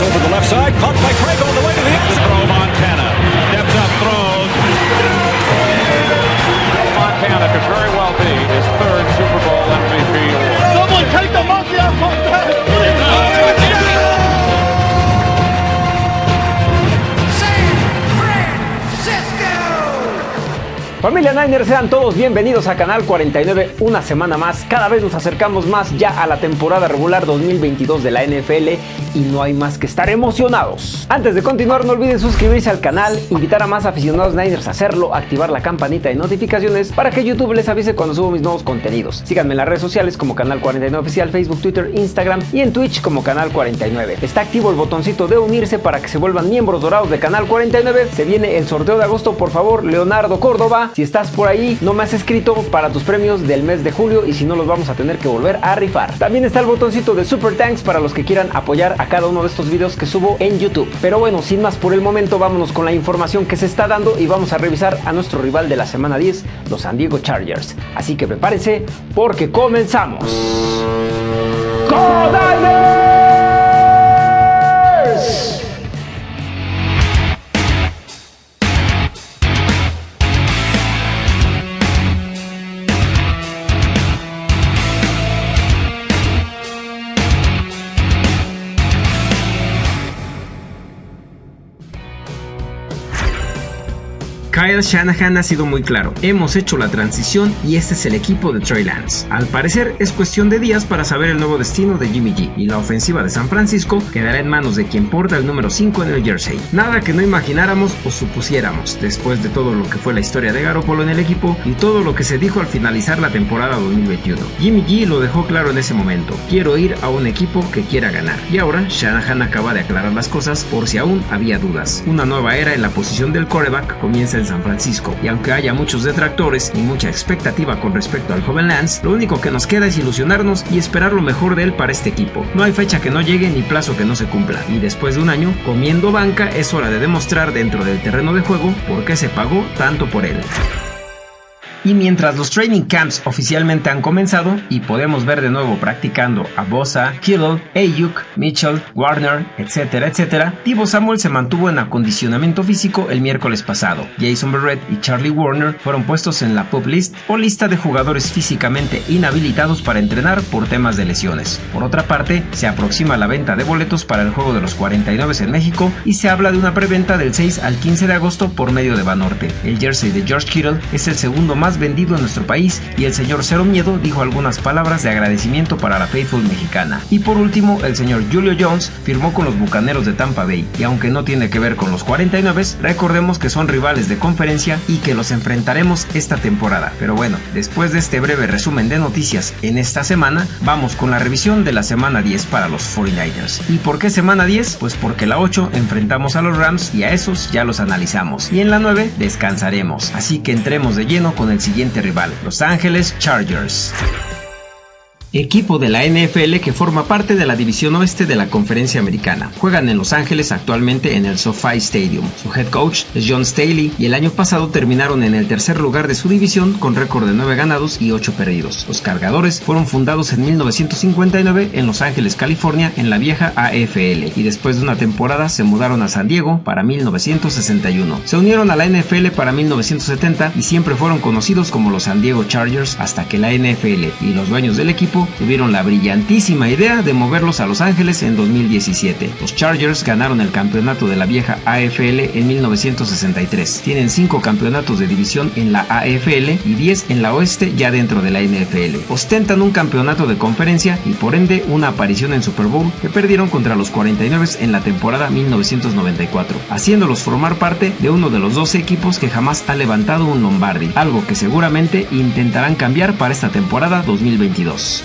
over the left side, caught by Craig Familia Niner, sean todos bienvenidos a Canal 49 una semana más. Cada vez nos acercamos más ya a la temporada regular 2022 de la NFL y no hay más que estar emocionados. Antes de continuar, no olviden suscribirse al canal, invitar a más aficionados Niners a hacerlo, activar la campanita de notificaciones para que YouTube les avise cuando subo mis nuevos contenidos. Síganme en las redes sociales como Canal 49 Oficial, Facebook, Twitter, Instagram y en Twitch como Canal 49. Está activo el botoncito de unirse para que se vuelvan miembros dorados de Canal 49. Se viene el sorteo de agosto, por favor, Leonardo Córdoba. Si estás por ahí, no me has escrito para tus premios del mes de julio y si no los vamos a tener que volver a rifar. También está el botoncito de Super Thanks para los que quieran apoyar a cada uno de estos videos que subo en YouTube. Pero bueno, sin más por el momento, vámonos con la información que se está dando y vamos a revisar a nuestro rival de la semana 10, los San Diego Chargers. Así que prepárense porque comenzamos. ¡Go Shanahan ha sido muy claro, hemos hecho la transición y este es el equipo de Trey Lance. Al parecer es cuestión de días para saber el nuevo destino de Jimmy G y la ofensiva de San Francisco quedará en manos de quien porta el número 5 en el jersey. Nada que no imagináramos o supusiéramos después de todo lo que fue la historia de Garoppolo en el equipo y todo lo que se dijo al finalizar la temporada 2021. Jimmy G lo dejó claro en ese momento, quiero ir a un equipo que quiera ganar. Y ahora Shanahan acaba de aclarar las cosas por si aún había dudas. Una nueva era en la posición del quarterback comienza en San Francisco, y aunque haya muchos detractores y mucha expectativa con respecto al joven Lance, lo único que nos queda es ilusionarnos y esperar lo mejor de él para este equipo. No hay fecha que no llegue ni plazo que no se cumpla, y después de un año comiendo banca es hora de demostrar dentro del terreno de juego por qué se pagó tanto por él. Y mientras los training camps oficialmente han comenzado y podemos ver de nuevo practicando a Bosa, Kittle, Ayuk, Mitchell, Warner, etcétera, etcétera, Divo Samuel se mantuvo en acondicionamiento físico el miércoles pasado. Jason Barrett y Charlie Warner fueron puestos en la PUP list o lista de jugadores físicamente inhabilitados para entrenar por temas de lesiones. Por otra parte, se aproxima la venta de boletos para el juego de los 49 en México y se habla de una preventa del 6 al 15 de agosto por medio de Banorte. El jersey de George Kittle es el segundo más vendido en nuestro país y el señor Cero Miedo dijo algunas palabras de agradecimiento para la Faithful mexicana. Y por último, el señor Julio Jones firmó con los Bucaneros de Tampa Bay y aunque no tiene que ver con los 49, recordemos que son rivales de conferencia y que los enfrentaremos esta temporada. Pero bueno, después de este breve resumen de noticias en esta semana, vamos con la revisión de la semana 10 para los 49ers. ¿Y por qué semana 10? Pues porque la 8 enfrentamos a los Rams y a esos ya los analizamos. Y en la 9 descansaremos. Así que entremos de lleno con el siguiente rival, Los Ángeles Chargers equipo de la NFL que forma parte de la división oeste de la conferencia americana. Juegan en Los Ángeles actualmente en el SoFi Stadium. Su head coach es John Staley y el año pasado terminaron en el tercer lugar de su división con récord de 9 ganados y 8 perdidos. Los cargadores fueron fundados en 1959 en Los Ángeles, California, en la vieja AFL y después de una temporada se mudaron a San Diego para 1961. Se unieron a la NFL para 1970 y siempre fueron conocidos como los San Diego Chargers hasta que la NFL y los dueños del equipo tuvieron la brillantísima idea de moverlos a Los Ángeles en 2017. Los Chargers ganaron el campeonato de la vieja AFL en 1963. Tienen 5 campeonatos de división en la AFL y 10 en la oeste ya dentro de la NFL. Ostentan un campeonato de conferencia y por ende una aparición en Super Bowl que perdieron contra los 49 en la temporada 1994, haciéndolos formar parte de uno de los 12 equipos que jamás ha levantado un Lombardi, algo que seguramente intentarán cambiar para esta temporada 2022.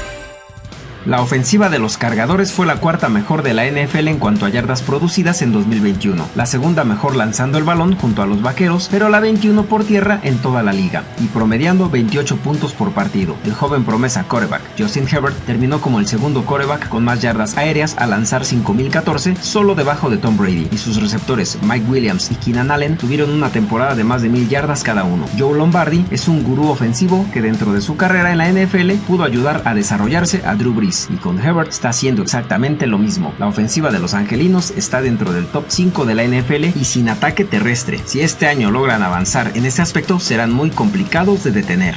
La ofensiva de los cargadores fue la cuarta mejor de la NFL en cuanto a yardas producidas en 2021, la segunda mejor lanzando el balón junto a los vaqueros, pero la 21 por tierra en toda la liga, y promediando 28 puntos por partido. El joven promesa coreback Justin Herbert terminó como el segundo coreback con más yardas aéreas al lanzar 5014, solo debajo de Tom Brady, y sus receptores Mike Williams y Keenan Allen tuvieron una temporada de más de 1000 yardas cada uno. Joe Lombardi es un gurú ofensivo que dentro de su carrera en la NFL pudo ayudar a desarrollarse a Drew Brees Y con Herbert está haciendo exactamente lo mismo. La ofensiva de los angelinos está dentro del top 5 de la NFL y sin ataque terrestre. Si este año logran avanzar en ese aspecto, serán muy complicados de detener.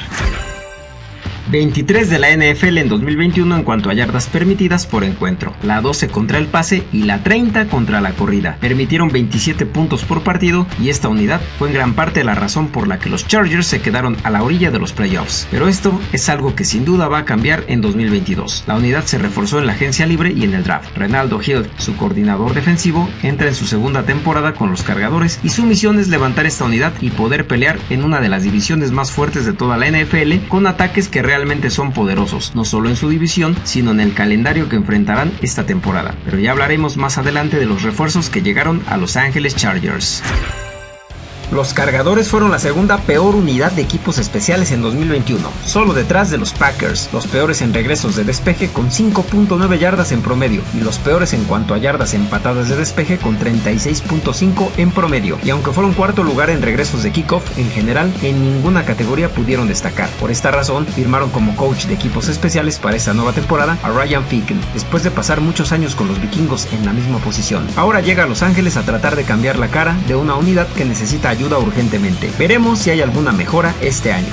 23 de la NFL en 2021 en cuanto a yardas permitidas por encuentro, la 12 contra el pase y la 30 contra la corrida. Permitieron 27 puntos por partido y esta unidad fue en gran parte la razón por la que los Chargers se quedaron a la orilla de los playoffs. Pero esto es algo que sin duda va a cambiar en 2022. La unidad se reforzó en la agencia libre y en el draft. Renaldo Hill, su coordinador defensivo, entra en su segunda temporada con los cargadores y su misión es levantar esta unidad y poder pelear en una de las divisiones más fuertes de toda la NFL con ataques que realmente son poderosos, no solo en su división, sino en el calendario que enfrentarán esta temporada. Pero ya hablaremos más adelante de los refuerzos que llegaron a Los Ángeles Chargers. Los cargadores fueron la segunda peor unidad de equipos especiales en 2021, solo detrás de los Packers, los peores en regresos de despeje con 5.9 yardas en promedio y los peores en cuanto a yardas empatadas de despeje con 36.5 en promedio. Y aunque fueron cuarto lugar en regresos de kickoff, en general en ninguna categoría pudieron destacar. Por esta razón, firmaron como coach de equipos especiales para esta nueva temporada a Ryan Ficken, después de pasar muchos años con los vikingos en la misma posición. Ahora llega a Los Ángeles a tratar de cambiar la cara de una unidad que necesita ayuda urgentemente. Veremos si hay alguna mejora este año.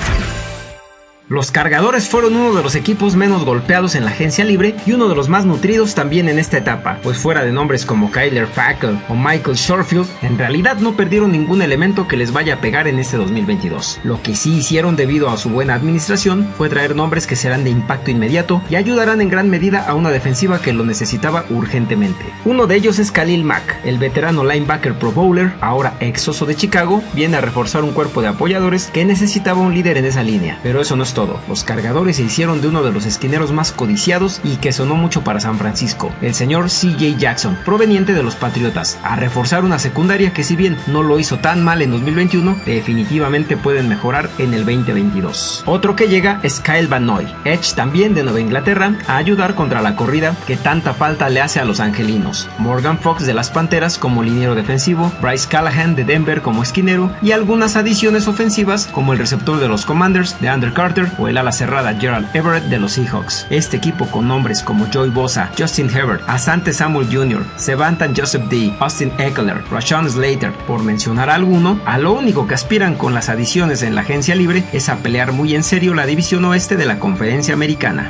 Los cargadores fueron uno de los equipos menos golpeados en la agencia libre y uno de los más nutridos también en esta etapa, pues fuera de nombres como Kyler Fackel o Michael Shorfield, en realidad no perdieron ningún elemento que les vaya a pegar en este 2022. Lo que sí hicieron debido a su buena administración fue traer nombres que serán de impacto inmediato y ayudarán en gran medida a una defensiva que lo necesitaba urgentemente. Uno de ellos es Khalil Mack, el veterano linebacker pro bowler, ahora exoso de Chicago, viene a reforzar un cuerpo de apoyadores que necesitaba un líder en esa línea, pero eso no es todo los cargadores se hicieron de uno de los esquineros más codiciados y que sonó mucho para San Francisco, el señor CJ Jackson, proveniente de los Patriotas, a reforzar una secundaria que si bien no lo hizo tan mal en 2021, definitivamente pueden mejorar en el 2022. Otro que llega es Kyle Van Noy, Edge también de Nueva Inglaterra, a ayudar contra la corrida que tanta falta le hace a los angelinos. Morgan Fox de las Panteras como liniero defensivo, Bryce Callahan de Denver como esquinero y algunas adiciones ofensivas como el receptor de los Commanders de Under Carter o el ala cerrada Gerald Everett de los Seahawks. Este equipo con nombres como Joy Bosa, Justin Herbert, Asante Samuel Jr., Sevantan Joseph D., Austin Eckler, Rashawn Slater, por mencionar alguno, a lo único que aspiran con las adiciones en la agencia libre es a pelear muy en serio la división oeste de la conferencia americana.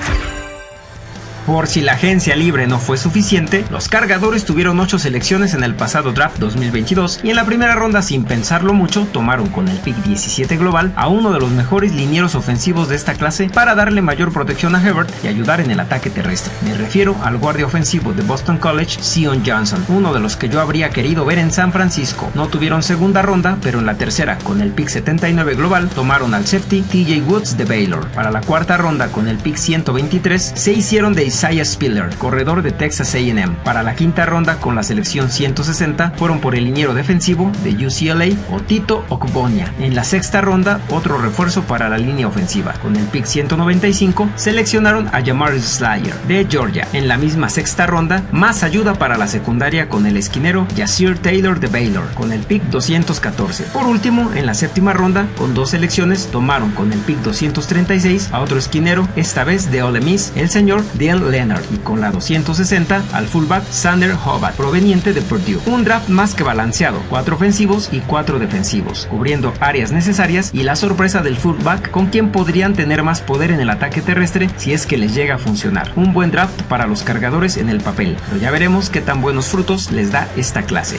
Por si la agencia libre no fue suficiente, los cargadores tuvieron 8 selecciones en el pasado draft 2022 y en la primera ronda sin pensarlo mucho tomaron con el pick 17 global a uno de los mejores linieros ofensivos de esta clase para darle mayor protección a Herbert y ayudar en el ataque terrestre. Me refiero al guardia ofensivo de Boston College, Sion Johnson, uno de los que yo habría querido ver en San Francisco. No tuvieron segunda ronda, pero en la tercera con el pick 79 global tomaron al safety TJ Woods de Baylor. Para la cuarta ronda con el pick 123 se hicieron de Isaiah Spiller, corredor de Texas AM. Para la quinta ronda con la selección 160 fueron por el liniero defensivo de UCLA o Tito Okbonia. En la sexta ronda otro refuerzo para la línea ofensiva. Con el pick 195 seleccionaron a Jamar Slayer de Georgia. En la misma sexta ronda más ayuda para la secundaria con el esquinero Yasir Taylor de Baylor con el pick 214. Por último, en la séptima ronda con dos selecciones tomaron con el pick 236 a otro esquinero, esta vez de Ole Miss, el señor Leonard y con la 260 al fullback Sander Hobart, proveniente de Purdue. Un draft más que balanceado, cuatro ofensivos y cuatro defensivos, cubriendo áreas necesarias y la sorpresa del fullback con quien podrían tener más poder en el ataque terrestre si es que les llega a funcionar. Un buen draft para los cargadores en el papel, pero ya veremos qué tan buenos frutos les da esta clase.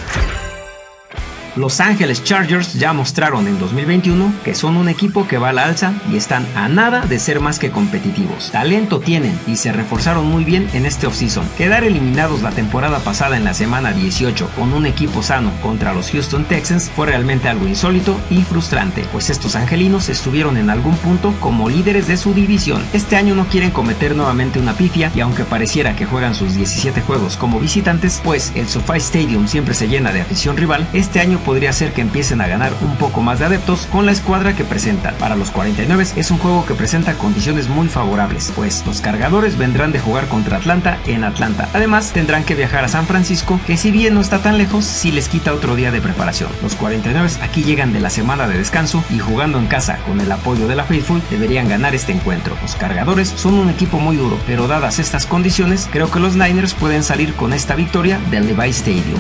Los Ángeles Chargers ya mostraron en 2021 que son un equipo que va a la alza y están a nada de ser más que competitivos. Talento tienen y se reforzaron muy bien en este offseason. Quedar eliminados la temporada pasada en la semana 18 con un equipo sano contra los Houston Texans fue realmente algo insólito y frustrante, pues estos angelinos estuvieron en algún punto como líderes de su división. Este año no quieren cometer nuevamente una pifia y aunque pareciera que juegan sus 17 juegos como visitantes, pues el SoFi Stadium siempre se llena de afición rival, este año podría ser que empiecen a ganar un poco más de adeptos con la escuadra que presentan. Para los 49 es un juego que presenta condiciones muy favorables, pues los cargadores vendrán de jugar contra Atlanta en Atlanta. Además, tendrán que viajar a San Francisco, que si bien no está tan lejos, sí les quita otro día de preparación. Los 49 aquí llegan de la semana de descanso y jugando en casa con el apoyo de la Faithful deberían ganar este encuentro. Los cargadores son un equipo muy duro, pero dadas estas condiciones, creo que los Niners pueden salir con esta victoria del Levi Stadium.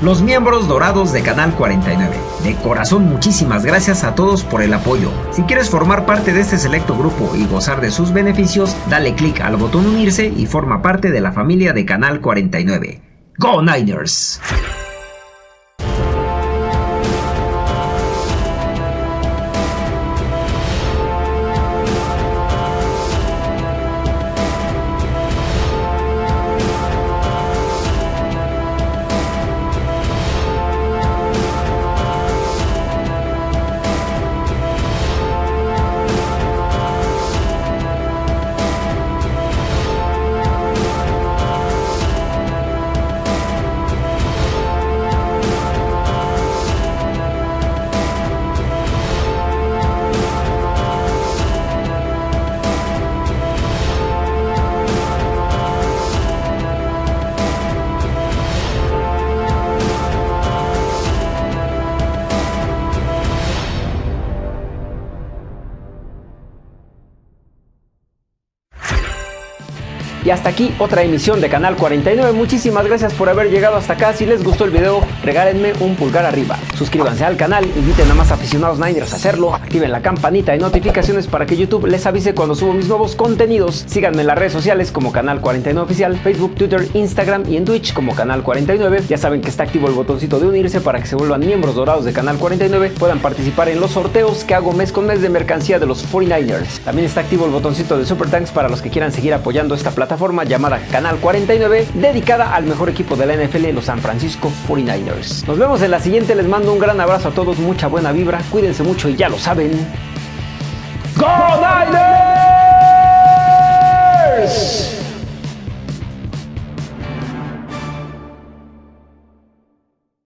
Los miembros dorados de Canal 49. De corazón muchísimas gracias a todos por el apoyo. Si quieres formar parte de este selecto grupo y gozar de sus beneficios, dale clic al botón unirse y forma parte de la familia de Canal 49. ¡Go Niners! Y hasta aquí otra emisión de Canal 49. Muchísimas gracias por haber llegado hasta acá. Si les gustó el video, regálenme un pulgar arriba. Suscríbanse al canal, inviten a más aficionados Niners a hacerlo, activen la campanita de notificaciones para que YouTube les avise cuando subo mis nuevos contenidos. Síganme en las redes sociales como Canal 49 Oficial, Facebook, Twitter, Instagram y en Twitch como Canal 49. Ya saben que está activo el botoncito de unirse para que se vuelvan miembros dorados de Canal 49, puedan participar en los sorteos que hago mes con mes de mercancía de los 49ers. También está activo el botoncito de Super Thanks para los que quieran seguir apoyando esta plataforma llamada Canal 49, dedicada al mejor equipo de la NFL, los San Francisco 49ers. Nos vemos en la siguiente, les mando un gran abrazo a todos, mucha buena vibra, cuídense mucho y ya lo saben. ¡Go Niners!